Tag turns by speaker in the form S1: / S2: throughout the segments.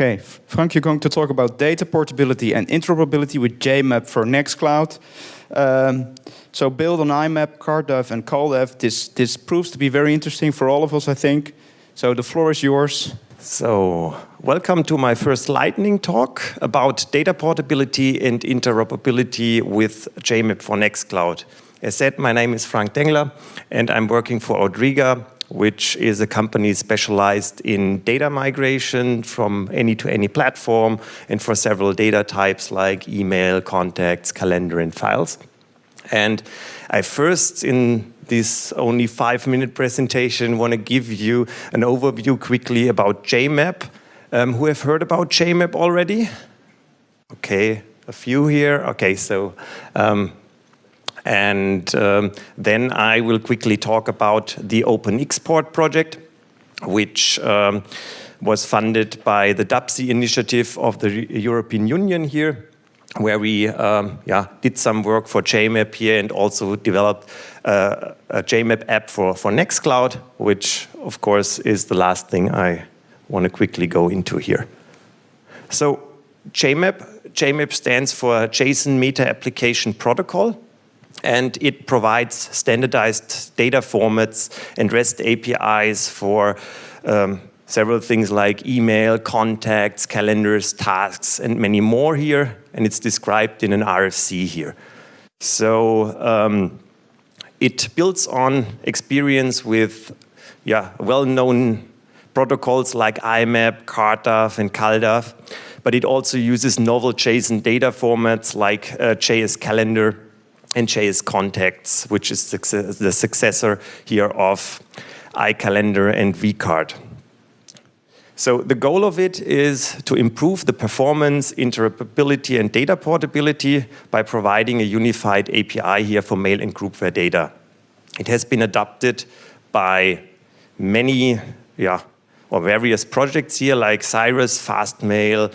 S1: Okay, Frank, you're going to talk about data portability and interoperability with JMap for Nextcloud. Um, so build on IMAP, CardDAV, and CalDAV. This, this proves to be very interesting for all of us, I think. So the floor is yours.
S2: So, welcome to my first lightning talk about data portability and interoperability with JMap for Nextcloud. As said, my name is Frank Dengler, and I'm working for audriga, which is a company specialized in data migration from any to any platform and for several data types like email, contacts, calendar, and files. And I first, in this only five minute presentation, want to give you an overview quickly about JMap. Um, who have heard about JMap already? Okay, a few here. Okay, so um, and um, then I will quickly talk about the OpenXPort project, which um, was funded by the DAPSI initiative of the European Union here, where we um, yeah, did some work for JMap here and also developed uh, a JMap app for, for Nextcloud, which of course is the last thing I want to quickly go into here. So JMap, JMap stands for JSON Meta Application Protocol and it provides standardized data formats and REST APIs for um, several things like email, contacts, calendars, tasks, and many more here. And it's described in an RFC here. So um, it builds on experience with yeah, well-known protocols like IMAP, CardDAV, and CalDAV, but it also uses novel JSON data formats like uh, JS Calendar and JS Contacts, which is the successor here of iCalendar and vCard. So the goal of it is to improve the performance, interoperability, and data portability by providing a unified API here for mail and groupware data. It has been adopted by many, yeah, or various projects here like Cyrus, Fastmail,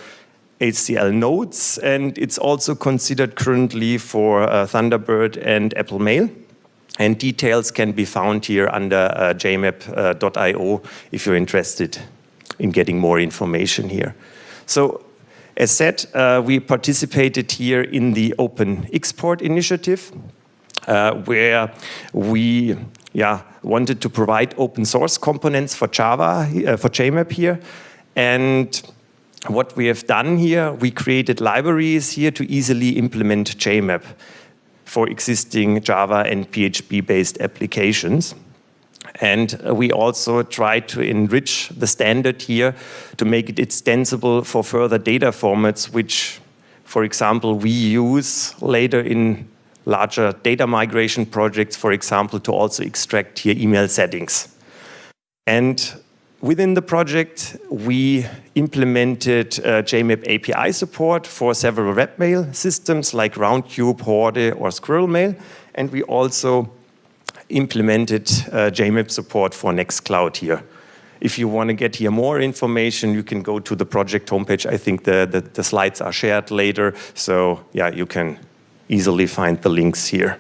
S2: HCL Notes, and it's also considered currently for uh, Thunderbird and Apple Mail. And details can be found here under uh, jmap.io if you're interested in getting more information here. So as said, uh, we participated here in the OpenXPort initiative, uh, where we yeah, wanted to provide open source components for Java, uh, for JMap here. And what we have done here, we created libraries here to easily implement JMap for existing Java and PHP-based applications. And we also try to enrich the standard here to make it extensible for further data formats, which, for example, we use later in larger data migration projects, for example, to also extract here email settings. And Within the project, we implemented uh, JMap API support for several webmail systems like Roundcube, Horde, or SquirrelMail, and we also implemented uh, JMap support for Nextcloud here. If you want to get here more information, you can go to the project homepage. I think the, the, the slides are shared later, so yeah, you can easily find the links here.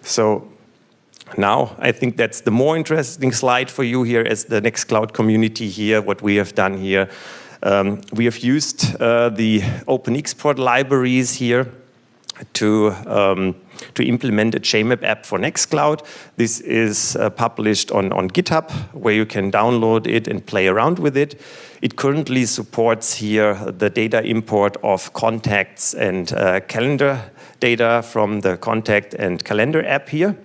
S2: So now, I think that's the more interesting slide for you here as the Nextcloud community here, what we have done here. Um, we have used uh, the OpenXPort libraries here to, um, to implement a JMap app for Nextcloud. This is uh, published on, on GitHub, where you can download it and play around with it. It currently supports here the data import of contacts and uh, calendar data from the contact and calendar app here.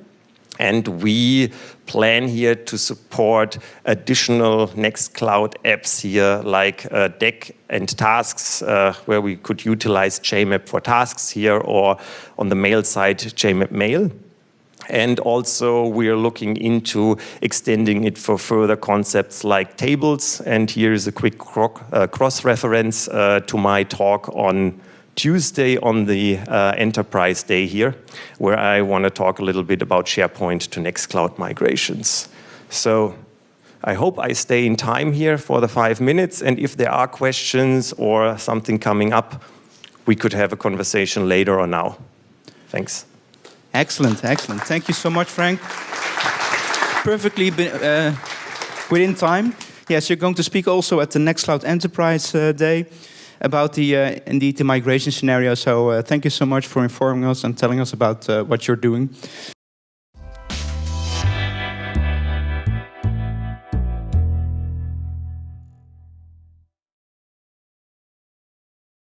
S2: And we plan here to support additional Nextcloud apps here, like uh, Deck and Tasks, uh, where we could utilize JMap for tasks here, or on the mail side, JMap Mail. And also we are looking into extending it for further concepts like tables. And here is a quick uh, cross-reference uh, to my talk on Tuesday on the uh, Enterprise Day here, where I want to talk a little bit about SharePoint to Nextcloud migrations. So I hope I stay in time here for the five minutes, and if there are questions or something coming up, we could have a conversation later or now. Thanks.
S1: Excellent, excellent. Thank you so much, Frank. Perfectly uh, within time. Yes, you're going to speak also at the Nextcloud Enterprise uh, Day about the uh, indeed the migration scenario. So uh, thank you so much for informing us and telling us about uh, what you're doing.